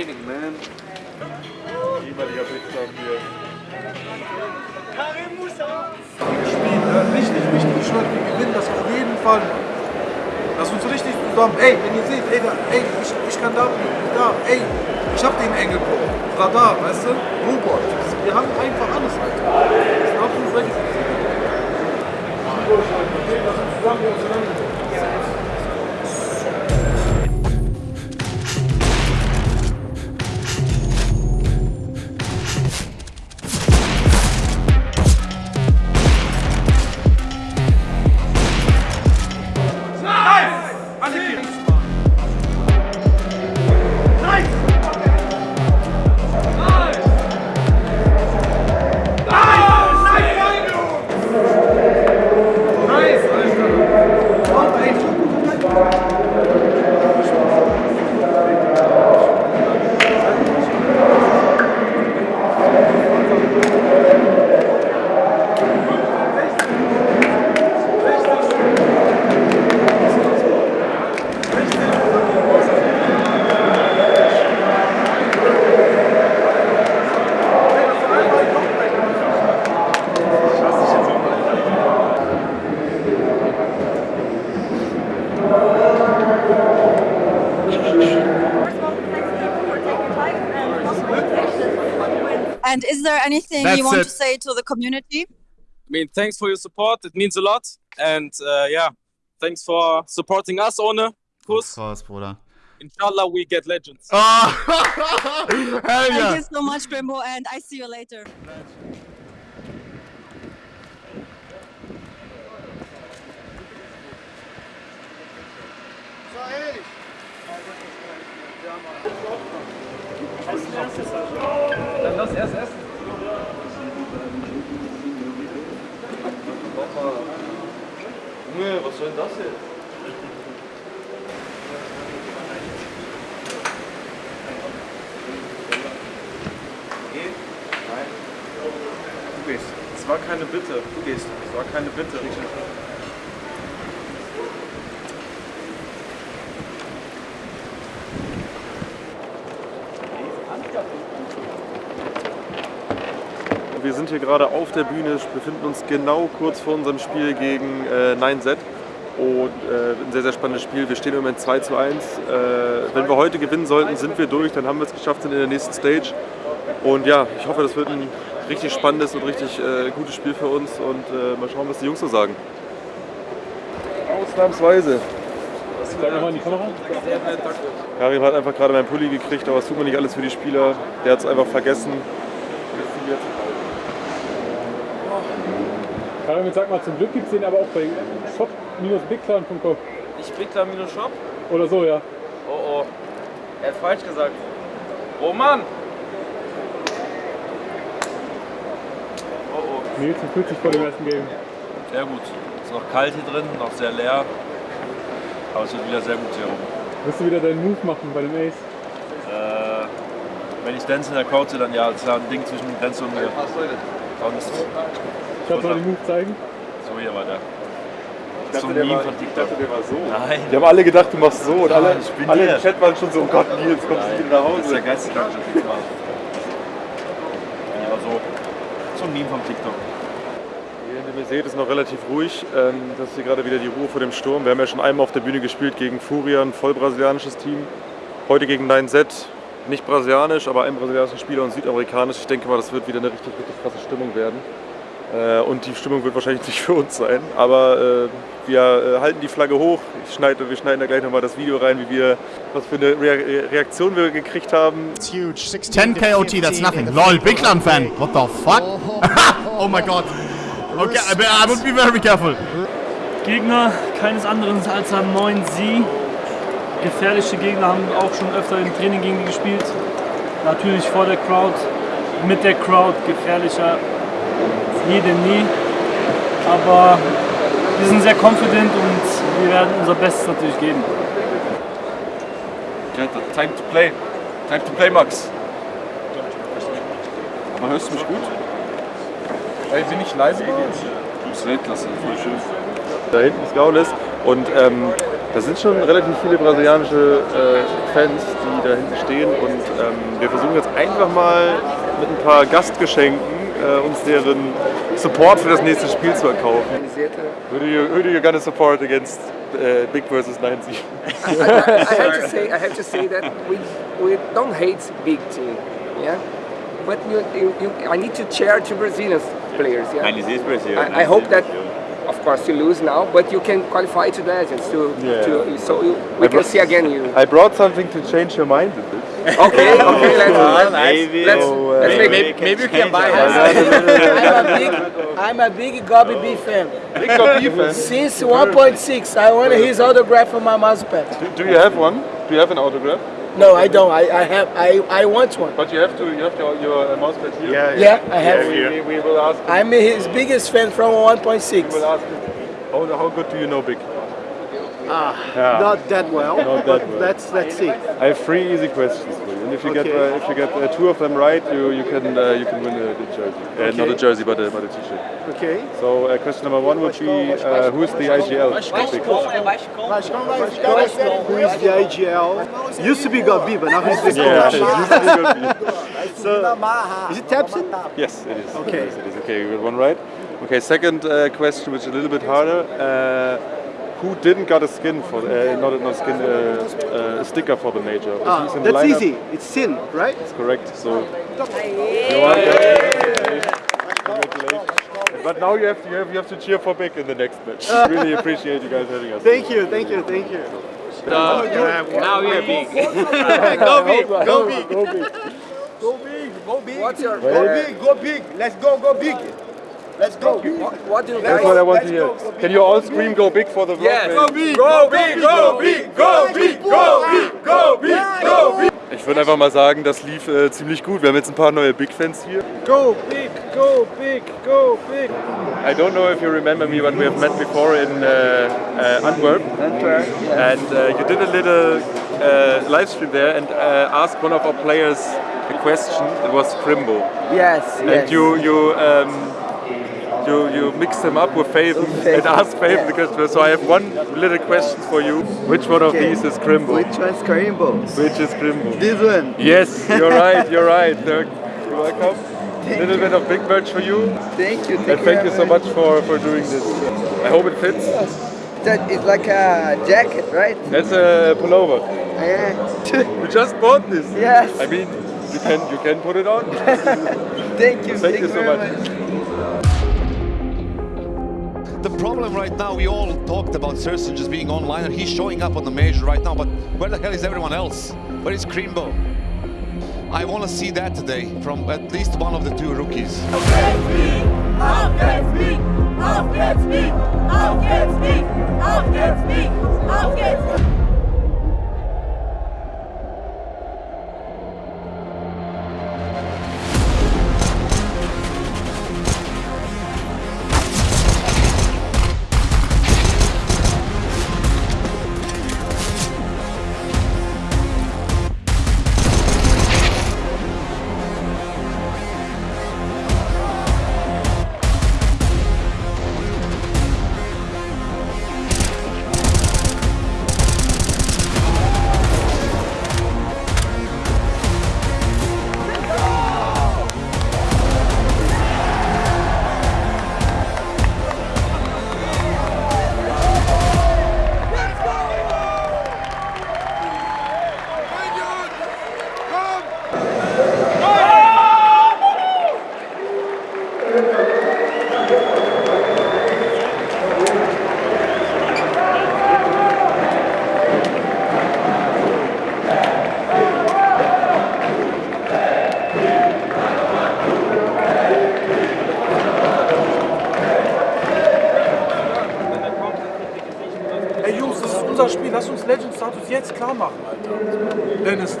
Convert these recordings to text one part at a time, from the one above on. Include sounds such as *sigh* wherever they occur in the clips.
raining, man. Niemand hier mitkommen. Karim Musa! Gespielt, ne? richtig, richtig Schritt. Wir gewinnen das auf jeden Fall. Lass uns richtig zusammen. Ey, wenn ihr seht, ey, da, ey ich, ich kann da, da, ey. Ich hab den Engel, Bro. Radar, weißt du? Robot. Wir haben einfach alles, Alter. Das ist absolut ready. Lass uns zusammen, zusammen. And is there anything That's you want it. to say to the community? I mean, thanks for your support. It means a lot. And uh, yeah, thanks for supporting us, Ohne. Kuss. Krass, brother. Inshallah, we get legends. *laughs* Oh, hell Thank yeah. you so much, Bimbo, and I see you later. Dann lass erst essen. Junge, was soll denn das jetzt? Du gehst. Es war keine Bitte. Du gehst. Es war keine Bitte, Wir sind hier gerade auf der Bühne, befinden uns genau kurz vor unserem Spiel gegen äh, 9Z. Und äh, ein sehr, sehr spannendes Spiel. Wir stehen im Moment 2 zu 1. Äh, wenn wir heute gewinnen sollten, sind wir durch, dann haben wir es geschafft, sind in der nächsten Stage. Und ja, ich hoffe, das wird ein richtig spannendes und richtig äh, gutes Spiel für uns. Und äh, mal schauen, was die Jungs so sagen. Ausnahmsweise. Karim hat einfach gerade meinen Pulli gekriegt, aber es tut mir nicht alles für die Spieler. Der hat es einfach vergessen. Karim, jetzt sag mal, zum Glück gibt es den aber auch bei shop-bigclan.com Ich Bigler minus Shop. oder so, ja. Oh oh. Er hat falsch gesagt. Oh Mann. Oh oh. Nils, fühlt sich vor dem ersten Game? Sehr gut. Ist noch kalt hier drin, noch sehr leer. Aber es wird wieder sehr gut hier oben. Wirst du wieder deinen Move machen bei dem Ace? Äh, wenn ich Dance in der sehe, dann ja, das ist ja ein Ding zwischen Dance und mir. Sonst Kannst du mal den Move zeigen? so hier war der. Ich Zum dachte, der Meme war, von ich TikTok. dachte, der war so. Nein. Die haben alle gedacht, du machst so. Und alle, ich bin alle im Chat waren schon so, oh Gott, Nils, kommst du wieder nach Das ist der Hause. geisteskranke Typ war. Ja, so. So ein Meme vom TikTok. Mir seht, ist noch relativ ruhig. Ähm, Das ist hier gerade wieder die Ruhe vor dem Sturm. Wir haben ja schon einmal auf der Bühne gespielt gegen Furia, ein voll brasilianisches Team. Heute gegen 9Z, nicht brasilianisch, aber ein brasilianischer Spieler und südamerikanisch. Ich denke mal, das wird wieder eine richtig, richtig krasse Stimmung werden. Äh, Und die Stimmung wird wahrscheinlich nicht *laughs* für uns sein. Aber äh, wir äh, halten die Flagge hoch. Ich schneide, wir schneiden da gleich nochmal das Video rein, wie wir, was für eine Rea- Reaktion wir gekriegt haben. 10 KOT, that's nothing. Lol, Big Clan fan. What the fuck? *laughs* oh my god. Okay, I, I would be very careful. Gegner keines anderen als am 9 Sie. Gefährliche Gegner haben auch schon öfter im Training gegen die gespielt. Natürlich vor der Crowd, mit der Crowd gefährlicher denn nie. Aber wir sind sehr confident und wir werden unser Bestes natürlich geben. Time to play. Time to play, Max. Aber hörst du mich gut? Ey, bin ich leise? Du bist Weltklasse, voll schön. Da hinten ist Gaules und ähm, da sind schon relativ viele brasilianische äh, Fans, die da hinten stehen und ähm, wir versuchen jetzt einfach mal mit ein paar Gastgeschenken äh, uns deren Support für das nächste Spiel zu erkaufen. Who do you, who do you gonna support against uh, Big versus 90? I, I, I have to say, I have to say that we, we don't hate big team, yeah. But you, you, you, I need to cheer to Brazilian players, yeah. I, I hope that, of course, you lose now, but you can qualify to legends to, Yeah. to so you, we I can see again you. I brought something to change your mind a bit. *laughs* Okay, okay, *laughs* let's, let's, let's, So, uh, let's make Maybe, maybe you can buy *laughs* I'm a big, I'm a big Gobi B fan. Big Gobi fan. Since 1.6, I want his autograph on my mousepad. Do you have one? Do you have an autograph? No, I don't. I, I have. I, I want one. But you have to. You have your, your uh, mousepad here. Yeah, Yeah, I have. We, we, we will ask. Him, I'm his biggest fan from 1.6. we will 1.6. ask him. How, how good do you know Big? Ah, Yeah. not that well. Not but that well. Let's let's see. I have three easy questions for you, and if you get uh, if you get uh, two of them right, you you can uh, you can win a, a jersey. Uh, Not a Okay. jersey, but a but a t-shirt. Okay. So uh, question number one would be uh, who's the IGL? Who is the IGL? Used to be Gabi, but now he's the Yeah, coach. it used to be good. *laughs* So, is it Tapsin? Yes, it is. Okay. Yes, it is. Okay, you got one right. Okay, second uh, question, which is a little bit harder. Uh, who didn't got a skin for uh, not a, not a skin uh, uh, a sticker for the major? Ah, Who's in the that's lineup? easy. It's Sin, right? That's correct. So you're welcome. Congratulations. But now you have to you have, you have to cheer for Big in the next match. *laughs* really appreciate you guys having us. Thank you, thank you, thank you. now we're big. *laughs* go big, go big. Go big. Go big, go big. What's your Go uh, big, go big. Let's go, go big. Let's go. what, do you That's guys? what I want to hear. Can you all scream "Go Big" for the vlog? Yes. man? big, go big, go big, go big, go big, go big, go big. Ich würde einfach mal sagen, das lief äh, ziemlich gut. Wir haben jetzt ein paar neue Big-Fans hier. Go big, go big, go big. I don't know if you remember me when we have met before in uh, uh, Antwerp. And uh, you did a little uh, live stream there and uh, asked one of our players a question. It was Crimbo. Yes, And you you um, you you mixed him up with Faven *laughs* and asked Faven the question. So I have one little question for you. Which one of these is Crimbo? Which one is Karimbo? Which is Crimbo? This one. Yes, you're *laughs* right. You're right. Dirk. You're welcome. A little bit of big merch for you. Thank you. And thank you so much for, for doing this. I hope it fits. That is like a jacket, right? That's a pullover. Yeah. You just bought this. Yes. I mean, you can you can put it on. *laughs* Thank you. Thank you so much. The problem right now, we all talked about Serson just being online and he's showing up on the major right now, but where the hell is everyone else? Where is Krimbo? I want to see that today from at least one of the two rookies. Ey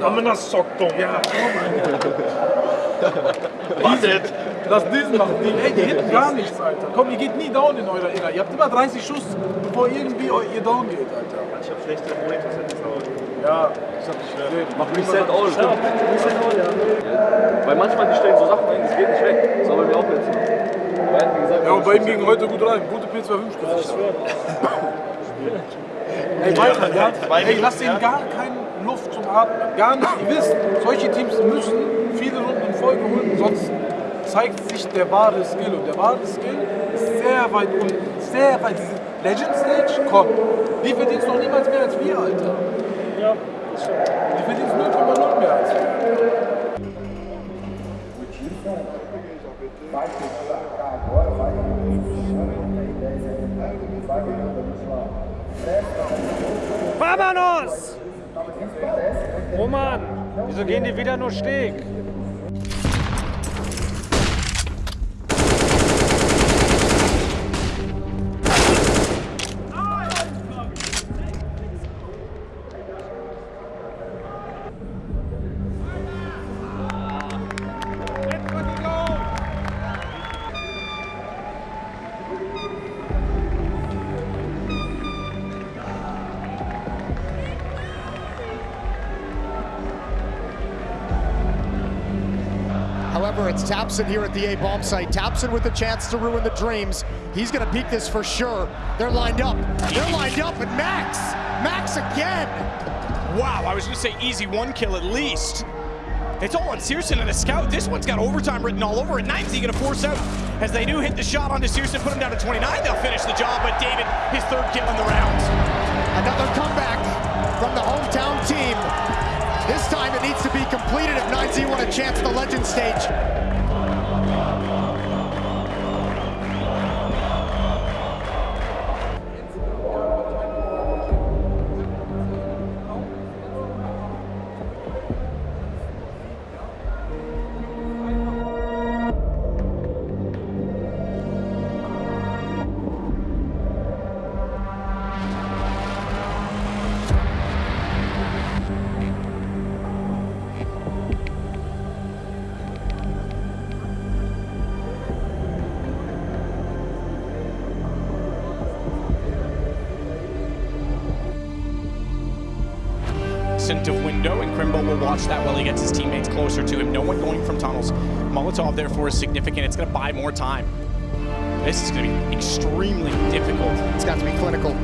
Alter. Dennis da. Aber das Sockdom. Ja. *laughs* Diesen, Lass diesen machen. Die, ey, die hitten gar nichts, Alter. Komm, ihr geht nie down in eurer Inner. Ihr habt immer 30 Schuss, bevor irgendwie ihr down geht, Alter. Ich hab schlechte Monitors Ja, ich hab dich gesehen. Mach Reset All. Reset All, ja. Weil manchmal die stellen so Sachen ein, das geht nicht weg. Das war bei mir auch jetzt. Gesagt, Ja, und bei ihm ging heute gut rein. Gute P250. *laughs* Ey, weiter, ja? Ey, lasst ihnen gar keine Atmen. Gar nicht. Ihr wisst, solche Teams müssen viele Runden in Folge holen, sonst zeigt sich der wahre Skill. Und der wahre Skill ist sehr weit unten. Sehr weit. Diese Legend Stage, komm. Die verdienst noch niemals mehr als wir, Alter. Ja, Die verdienst 0,0 mehr als wir. Vamonos! Roman, wieso gehen die wieder nur Steg? It's Tapson here at the A-bomb site. Tapson with the chance to ruin the dreams. He's going to peak this for sure. They're lined up. They're lined up, and Max! Max again! Wow, I was going to say easy one kill at least. It's all on Searson and a scout. This one's got overtime written all over it. 90 going to force out. As they do hit the shot onto Searson, put him down to 29. They'll finish the job, but David, his third kill in the round. Another comeback from the hometown team. This time it needs to be completed if 9Z want a chance at the legend stage. Of window, and Crimbo will watch that while he gets his teammates closer to him. No one going from tunnels. Molotov, therefore, is significant. It's going to buy more time. This is going to be extremely difficult. It's got to be clinical.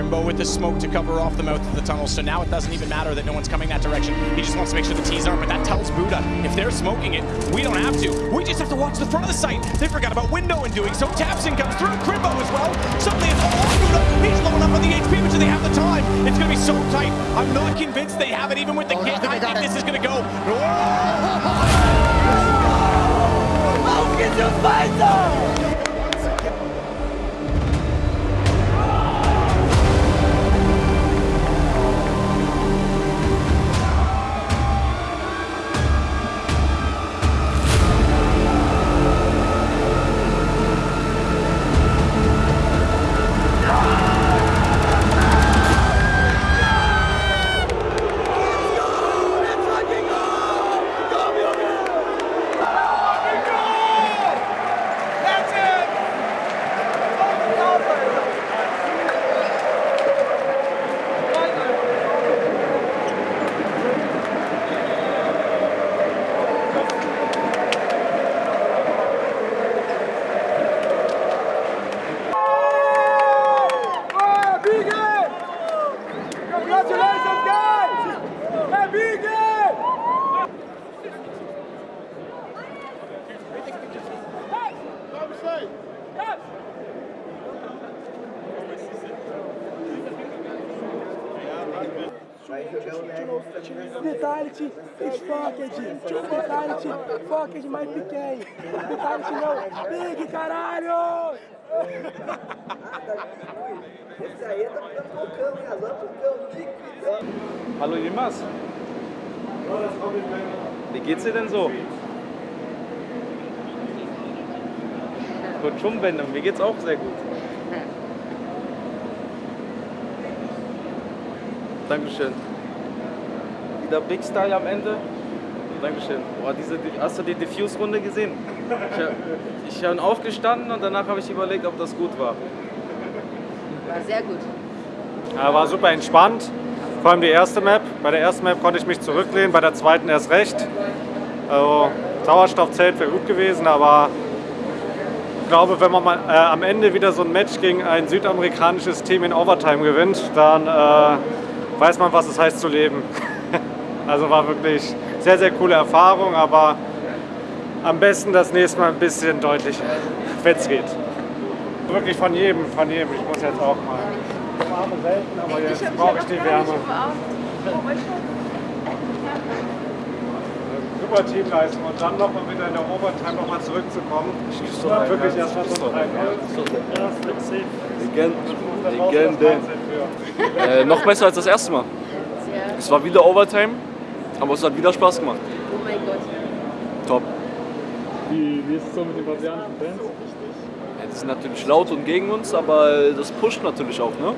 Crimbo with the smoke to cover off the mouth of the tunnel, so now it doesn't even matter that no one's coming that direction. He just wants to make sure the T's aren't, but that tells Buddha, if they're smoking it, we don't have to. We just have to watch the front of the site. They forgot about window in doing so. Tapson comes through, Crimbo as well. Suddenly it's all on Buddha. He's low enough on the HP, but do they have the time? It's going to be so tight. I'm not convinced they have it, even with the Oh, I think I they think got this is going to go. How can you fight them? Vitality, it's Focked, Two Vitality, Focked mais pequeno. Vitality não, Big caralho! Esse aí tá ficando hein? Líquidas. Hallo Yilmaz. Wie geht's dir denn so? Gut Schumbänder, mir geht's auch sehr gut. Dankeschön. Wieder Big Style am Ende. Dankeschön. Boah, diese, hast du die Diffuse-Runde gesehen? Ich, ich bin aufgestanden und danach habe ich überlegt, ob das gut war. War sehr gut. Ja, war super entspannt. Vor allem die erste Map. Bei der ersten Map konnte ich mich zurücklehnen, bei der zweiten erst recht. Also Sauerstoffzelt wäre gut gewesen, aber ich glaube, wenn man mal, äh, am Ende wieder so ein Match gegen ein südamerikanisches Team in Overtime gewinnt, dann äh, weiß man, was es heißt zu leben. *laughs* also war wirklich sehr, sehr coole Erfahrung, aber am besten das nächste Mal ein bisschen deutlicher, wenn es geht. Wirklich von jedem, von jedem. Ich muss jetzt auch mal. Ich warme selten, aber jetzt brauche ich die Wärme. Super Teamleistung und dann noch mal wieder in der Overtime noch mal zurückzukommen. Und wirklich erst mal so ein Legende. Legende. Äh, noch besser als das erste Mal. Es war wieder Overtime, aber es hat wieder Spaß gemacht. Oh mein Gott. Top. Wie, wie ist es so mit den brasilianischen Fans? Ja, die sind natürlich laut und gegen uns, aber das pusht natürlich auch. Ne?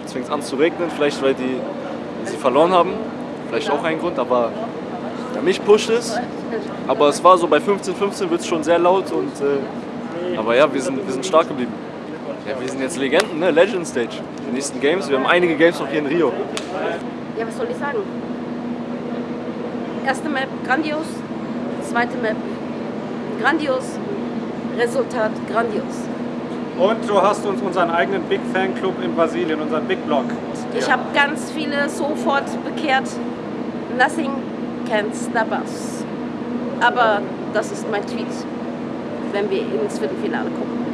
Jetzt fängt es an zu regnen, vielleicht weil die sie verloren haben. Vielleicht auch ein Grund, aber ja, mich pusht es. Aber es war so bei 15, 15 wird es schon sehr laut. Und, äh, aber ja, wir sind, wir sind stark geblieben. Ja, wir sind jetzt Legenden, ne? Legend Stage. Die nächsten Games, wir haben einige Games noch hier in Rio. Ja, was soll ich sagen? Erste Map grandios, zweite Map grandios, Resultat grandios. Und du hast uns unseren eigenen Big Fan Club in Brasilien, unseren Big Block. Ich habe ganz viele sofort bekehrt. Nothing can stop us. Aber das ist mein Tweet, wenn wir ins Viertelfinale kommen.